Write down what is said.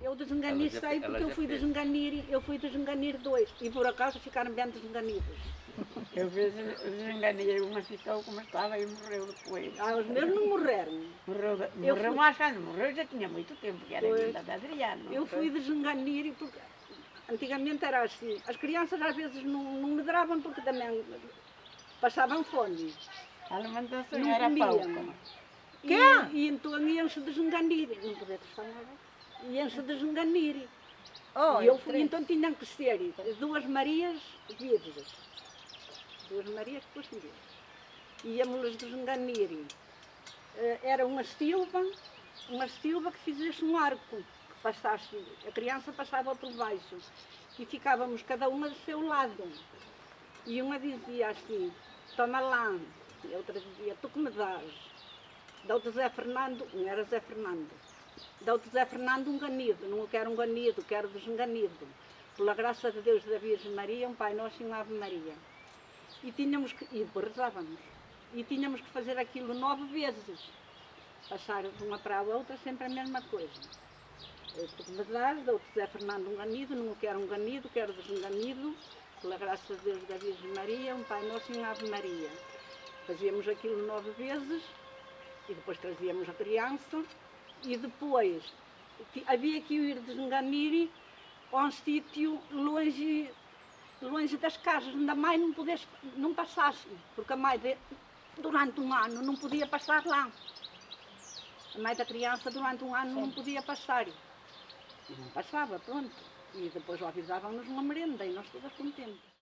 Eu já- sei ela porque eu já fui fez. desenganir, eu fui desenganir dois e por acaso ficaram bem desenganidos. Eu fiz, desenganei uma ficou como estava e morreu depois. Ah, os meus não morreram. Morreu, Eu morreu fui- mais quando morreu já tinha muito tempo, que era ainda da Adriana. Eu fui desenganir porque antigamente era assim. As crianças às vezes não, não medravam porque também passavam fome. A alimentação Não era pouco. E, e então iam-se desenganir. Não podia falar. Iam-se desenganir. Oh, e eu fui, então tinham que ser duas Marias virgens. Duas Marias que fossem virgens. Íamos-las desenganir. Eh, Era uma silva, uma silva que fizesse um arco, que passasse, a criança passava por baixo. E ficávamos cada uma do seu lado. E uma dizia assim, toma lá. E a outra dizia, tu que me dás? Dá-te Zé Fernando, não era Zé Fernando. Dá-te Zé Fernando um ganido, não quero um ganido, quero desenganido. Pela graça de Deus da Virgem Maria, um Pai Nosso e uma Ave Maria. E tínhamos que, e depois rezávamos, e tínhamos que fazer aquilo nove vezes. Passar de uma para a outra sempre a mesma coisa. Eh, Tu que me dás, dou-te Zé Fernando um ganido, não quero um ganido, quero desenganido. Pela graça de Deus da Virgem Maria, um Pai Nosso e uma Ave Maria. Fazíamos aquilo nove vezes e depois trazíamos a criança e depois havia que ir desenganir a um sítio longe, longe das casas, onde a mãe não, pudesse, não passasse, porque a mãe de- durante um ano não podia passar lá. A mãe da criança durante um ano não podia passar. E não passava, pronto. E depois avisavam-nos uma merenda e nós todas contentes.